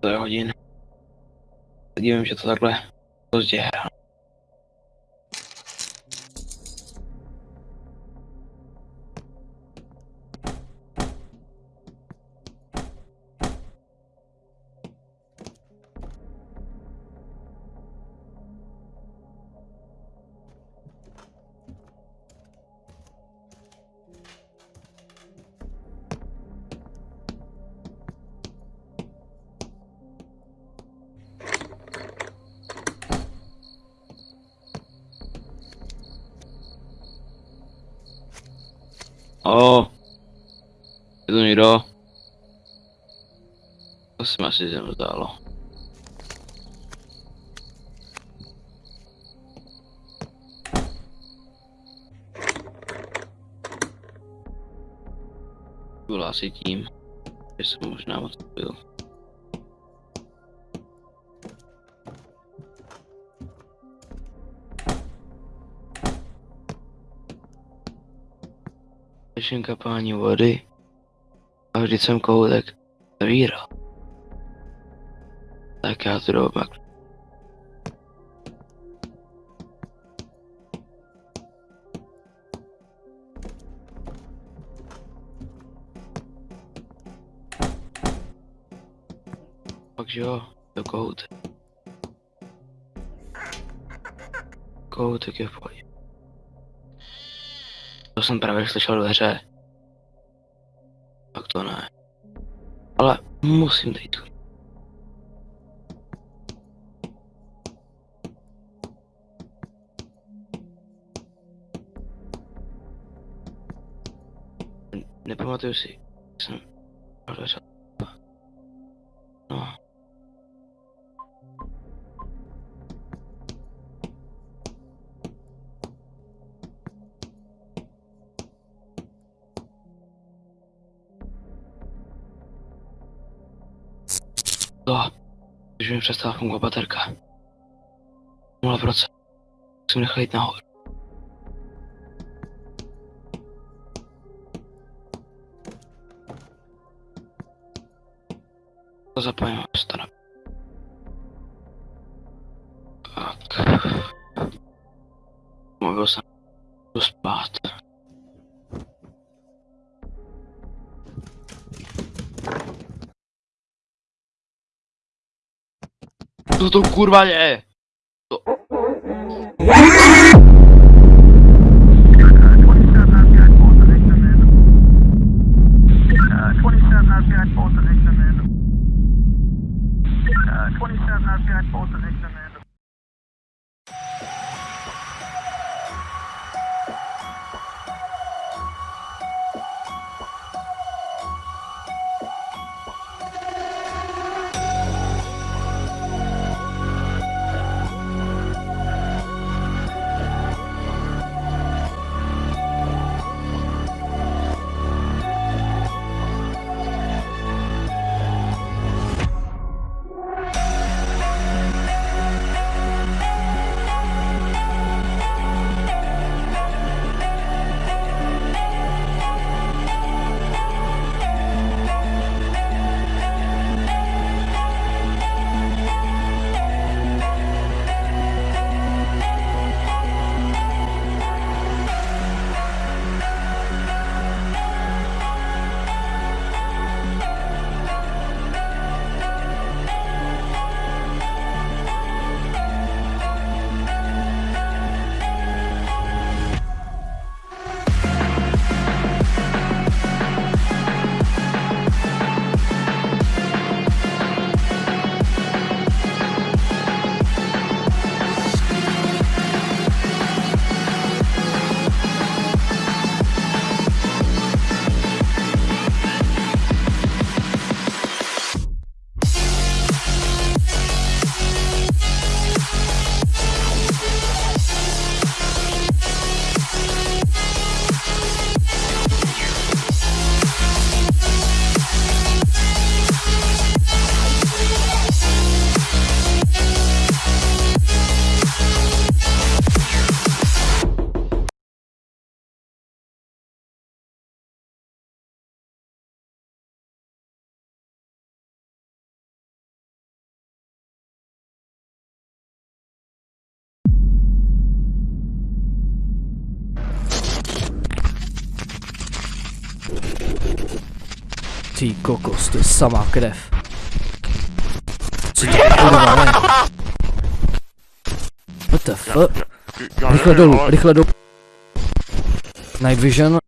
To je hodin. Dívím, že to takhle pozdě hrál. O, je tu někdo? To se mi asi zem zdálo. Byl asi tím, že jsem možná moc byl. Začím kapání vody a vždyť jsem koutek zavíral. Tak já to pak. Takže jo, to koutek. Koutek je v pohodě. To jsem právě slyšel dveře. Tak to ne. Ale musím jít. Nepamatuju si, jsem dveře. To, już mi przestała pomogła baterka. Mola wraca. Chcemy chlejt na chór. To zapałem, staram. To kurva je? Ty kokos, to je samá krev. Co to kurva ne? What the fuck? Rychle dolů, rychle dolů. Night vision.